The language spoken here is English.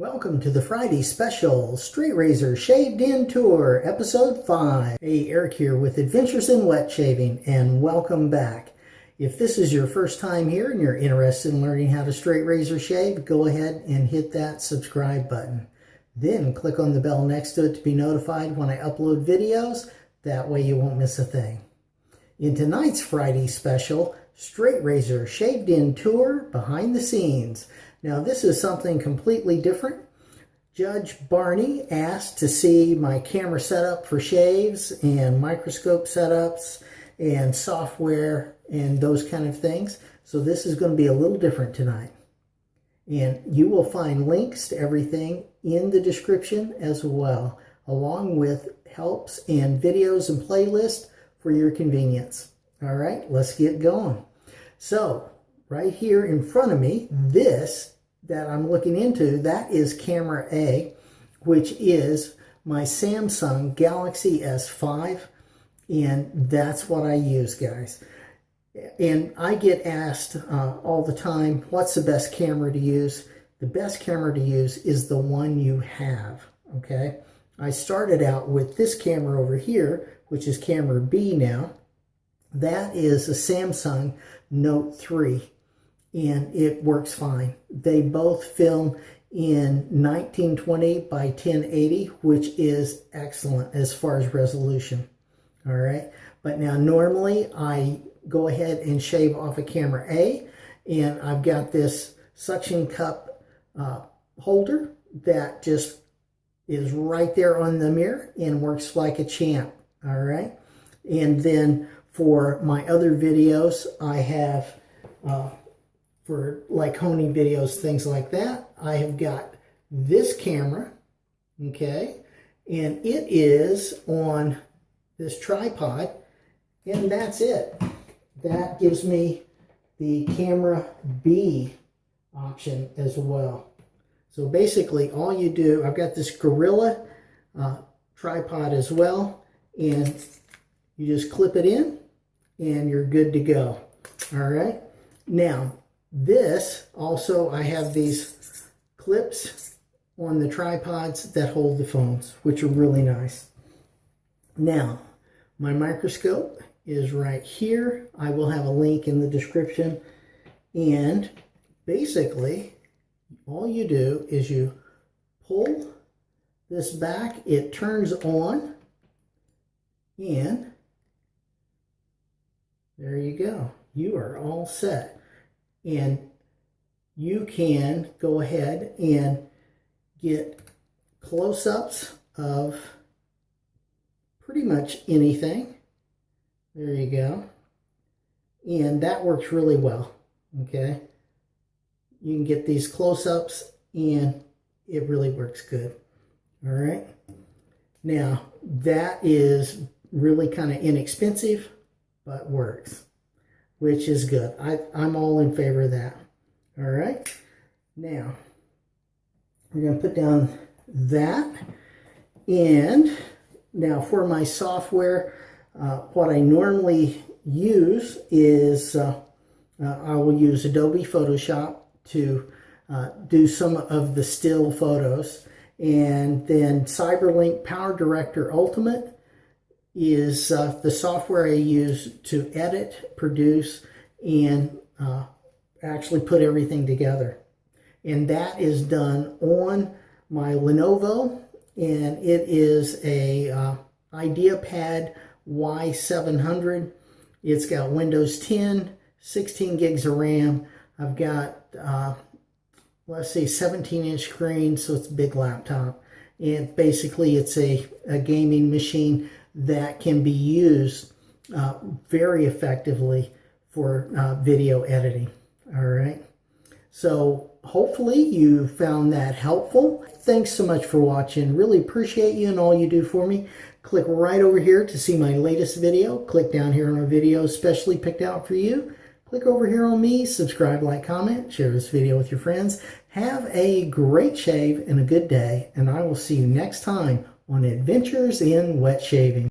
Welcome to the Friday special Straight Razor Shaved In Tour, Episode 5. Hey, Eric here with Adventures in Wet Shaving, and welcome back. If this is your first time here and you're interested in learning how to straight razor shave, go ahead and hit that subscribe button. Then click on the bell next to it to be notified when I upload videos. That way you won't miss a thing. In tonight's Friday special, Straight Razor Shaved In Tour Behind the Scenes. Now this is something completely different. Judge Barney asked to see my camera setup for shaves and microscope setups and software and those kind of things. So this is going to be a little different tonight. And you will find links to everything in the description as well, along with helps and videos and playlists for your convenience. All right, let's get going. So right here in front of me, this that I'm looking into, that is camera A, which is my Samsung Galaxy S5, and that's what I use, guys. And I get asked uh, all the time, what's the best camera to use? The best camera to use is the one you have, okay? I started out with this camera over here, which is camera B now. That is a Samsung Note 3 and it works fine. They both film in 1920 by 1080, which is excellent as far as resolution. All right. But now normally I go ahead and shave off a camera A and I've got this suction cup uh, holder that just is right there on the mirror and works like a champ. All right. And then for my other videos, I have uh, for like honing videos, things like that. I have got this camera, okay, and it is on this tripod, and that's it. That gives me the camera B option as well. So basically all you do, I've got this Gorilla uh, tripod as well, and you just clip it in, and you're good to go. All right. Now, this, also, I have these clips on the tripods that hold the phones, which are really nice. Now, my microscope is right here. I will have a link in the description. And basically, all you do is you pull this back, it turns on, and there you go. You are all set and you can go ahead and get close-ups of pretty much anything. There you go. And that works really well, okay? You can get these close-ups and it really works good, all right? Now, that is really kind of inexpensive, but works which is good. I, I'm all in favor of that. All right. Now, we're going to put down that. And now for my software, uh, what I normally use is uh, uh, I will use Adobe Photoshop to uh, do some of the still photos. And then Cyberlink Power Director Ultimate is uh, the software I use to edit, produce, and uh, actually put everything together. And that is done on my Lenovo, and it is a uh, IdeaPad Y700. It's got Windows 10, 16 gigs of RAM. I've got, uh, let's see, 17 inch screen, so it's a big laptop. And basically it's a, a gaming machine that can be used uh, very effectively for uh, video editing. All right. So hopefully you found that helpful. Thanks so much for watching. Really appreciate you and all you do for me. Click right over here to see my latest video. Click down here on a video specially picked out for you. Click over here on me, subscribe, like, comment, share this video with your friends. Have a great shave and a good day, and I will see you next time on Adventures in Wet Shaving.